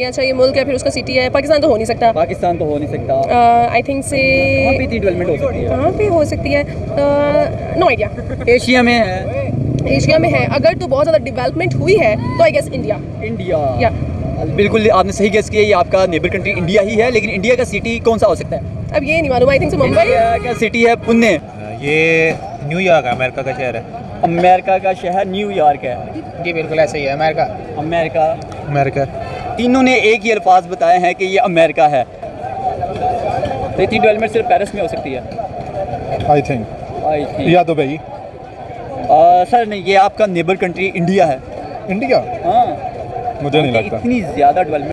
या अच्छा ये मुल्क है फिर उसका सिटी है पाकिस्तान तो हो नहीं सकता। पाकिस्तान तो हो नहीं सकता। आई थिंक से कहाँ पे डेवलपमेंट हो सकती है? कहाँ पे हो सकती है? नो आइडिया एशिया में है। एशिया में है। अगर तो बहुत ज़्यादा डेवलपमेंट हुई है तो आई गेस इंडिया इंडिया या बिल्कुल आपने सही गेस किया ये आपका नेबर कंट्री इंडिया ही है लेकिन इंडिया का सिटी कौन सा हो सकता है? अब ये नहीं मालूम आई थिंक से मुंबई। का सिटी है पुणे। ये न्यूयॉर्क अमेरिका का शहर है। अमेरिका का शहर न्यूयॉर्क है। जी बिल्कुल ऐसा ही है अमेरिका अमेरिका अमेरिका तीनों ने एक ही अल्फाज बताए हैं कि ये अमेरिका है। तो इतनी डेवलपमेंट सिर्फ़ पेरिस में हो सकती है। आई थिंक आई थिंक या दुबई। सर नहीं ये आपका नेबर कंट्री इंडिया है। इंडिया हाँ। मुझे नहीं लगता। इतनी ज़्यादा डेवलपमेंट